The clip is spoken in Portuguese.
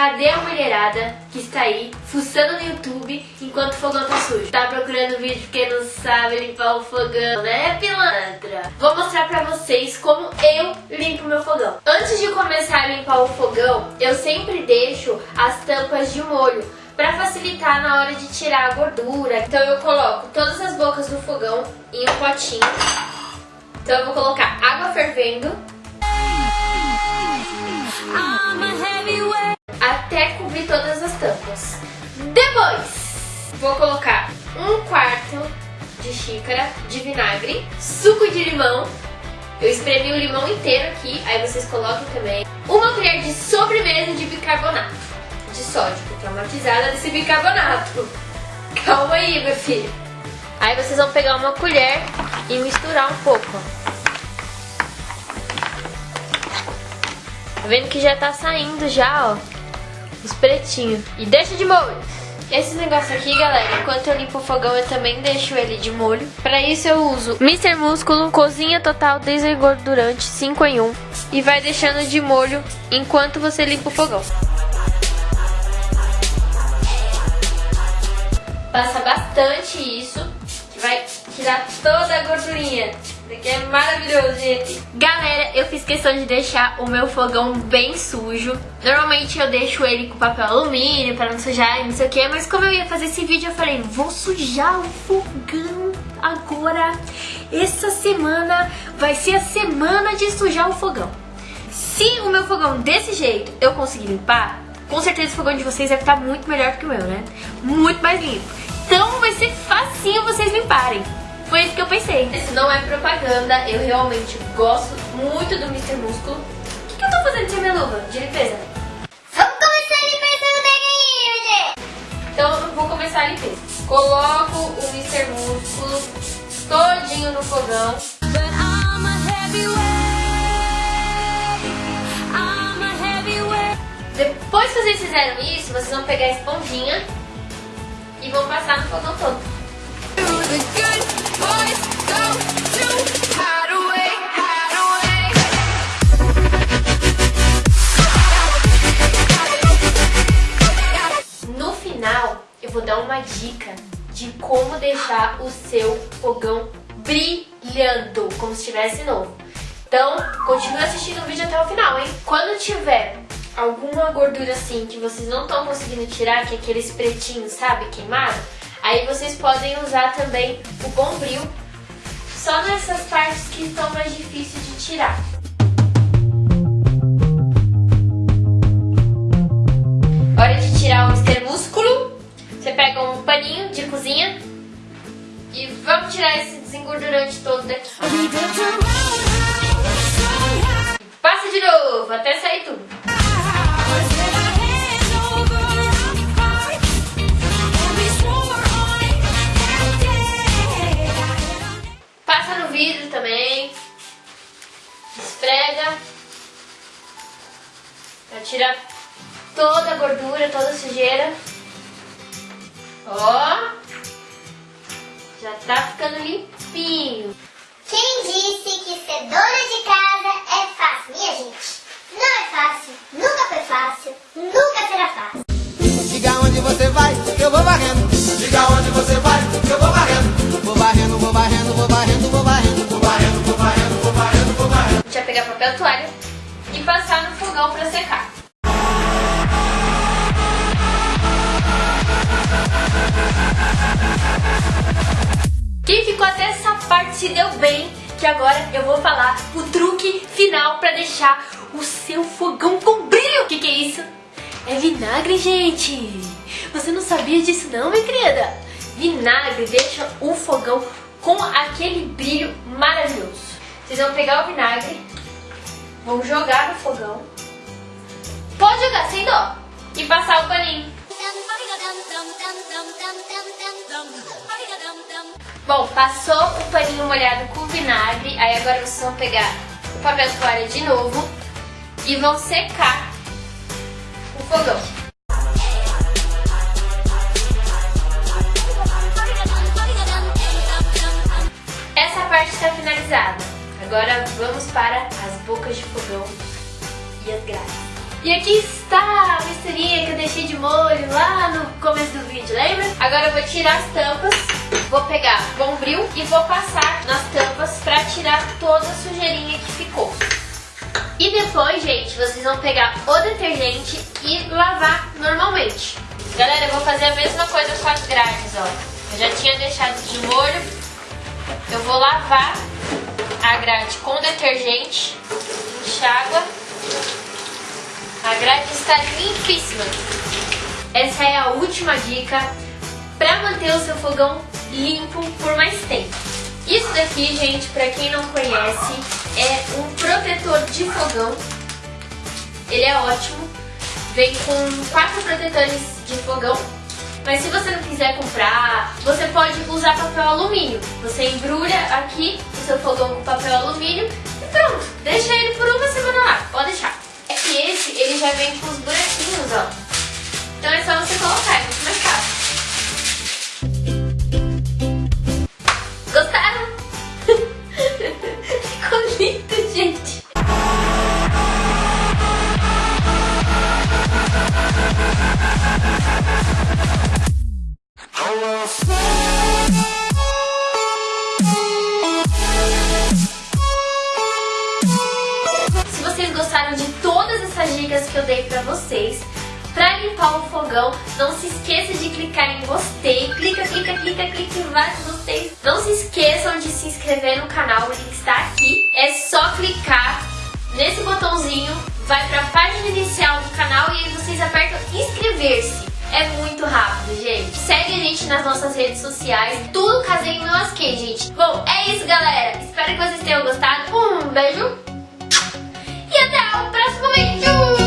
Cadê a mulherada que está aí fuçando no YouTube enquanto o fogão tá sujo? Tá procurando vídeo porque não sabe limpar o fogão, né, pilantra? Vou mostrar pra vocês como eu limpo meu fogão. Antes de começar a limpar o fogão, eu sempre deixo as tampas de molho para facilitar na hora de tirar a gordura. Então eu coloco todas as bocas do fogão em um potinho. Então eu vou colocar água fervendo até cobrir todas as tampas. Depois, vou colocar um quarto de xícara de vinagre, suco de limão, eu espremi o limão inteiro aqui, aí vocês coloquem também, uma colher de sobremesa de bicarbonato de sódio, traumatizada desse bicarbonato. Calma aí, meu filho. Aí vocês vão pegar uma colher e misturar um pouco, Tá vendo que já tá saindo já, ó, os pretinhos. E deixa de molho. Esse negócio aqui, galera, enquanto eu limpo o fogão, eu também deixo ele de molho. Pra isso eu uso Mr. Músculo, Cozinha Total Desengordurante 5 em 1. E vai deixando de molho enquanto você limpa o fogão. Passa bastante isso, que vai tirar toda a gordurinha. Aqui é maravilhoso, gente. Galera, eu fiz questão de deixar o meu fogão bem sujo. Normalmente eu deixo ele com papel alumínio pra não sujar e não sei o que. Mas como eu ia fazer esse vídeo, eu falei, vou sujar o fogão agora. Essa semana vai ser a semana de sujar o fogão. Se o meu fogão desse jeito eu conseguir limpar, com certeza o fogão de vocês deve estar muito melhor que o meu, né? Muito mais limpo. Então vai ser facinho vocês limparem. Foi isso que eu pensei. Isso não é propaganda, eu realmente gosto muito do Mr. Músculo. O que, que eu tô fazendo sem minha luva de limpeza? Vamos começar a limpeza do neguinho, gente! Então eu vou começar a limpeza. Coloco o Mr. Músculo todinho no fogão. Depois que vocês fizeram isso, vocês vão pegar a esponjinha e vão passar no fogão todo. No final, eu vou dar uma dica de como deixar o seu fogão brilhando, como se estivesse novo. Então, continue assistindo o vídeo até o final, hein? Quando tiver alguma gordura assim que vocês não estão conseguindo tirar, que é aqueles pretinhos, sabe, queimado, aí vocês podem usar também o bombril só nessas partes que estão mais difíceis de tirar. Hora de tirar o Mr. Músculo. Você pega um paninho de cozinha e vamos tirar esse desengordurante todo daqui. Passa de novo, até sair tudo. Esfrega. Pra tirar toda a gordura, toda a sujeira. Ó. Já tá ficando limpinho. Quem disse que papel toalha e passar no fogão pra secar. Quem ficou até essa parte se deu bem, que agora eu vou falar o truque final pra deixar o seu fogão com brilho. O que, que é isso? É vinagre, gente! Você não sabia disso não, minha querida? Vinagre deixa o fogão com aquele brilho maravilhoso. Vocês vão pegar o vinagre, vão jogar no fogão. Pode jogar sem dó. E passar o paninho. Bom, passou o paninho molhado com vinagre. Aí agora vocês vão pegar o papel toalha de novo e vão secar o fogão. Essa parte está finalizada. Agora vamos para bocas de fogão e as grades. E aqui está a misturinha que eu deixei de molho lá no começo do vídeo, lembra? Agora eu vou tirar as tampas, vou pegar bombril e vou passar nas tampas pra tirar toda a sujeirinha que ficou. E depois, gente, vocês vão pegar o detergente e lavar normalmente. Galera, eu vou fazer a mesma coisa com as grades, ó. Eu já tinha deixado de molho. Eu vou lavar a grade com detergente, enxágua. A grade está limpíssima. Essa é a última dica para manter o seu fogão limpo por mais tempo. Isso daqui, gente, para quem não conhece, é um protetor de fogão. Ele é ótimo. Vem com quatro protetores de fogão. Mas se você não quiser comprar, você pode usar papel alumínio. Você embrulha aqui seu fogão com papel alumínio e pronto. Deixa ele por uma semana lá. Pode deixar. É que esse, ele já vem com os buraquinhos, ó. De todas essas dicas que eu dei pra vocês. Pra limpar o fogão, não se esqueça de clicar em gostei. Clica, clica, clica, clica em vários gostei. Não se esqueçam de se inscrever no canal, o link está aqui. É só clicar nesse botãozinho, vai pra página inicial do canal e aí vocês apertam inscrever-se. É muito rápido, gente. Segue a gente nas nossas redes sociais. Tudo caseiro no Asquei, gente. Bom, é isso, galera. Espero que vocês tenham gostado. Um beijo going through.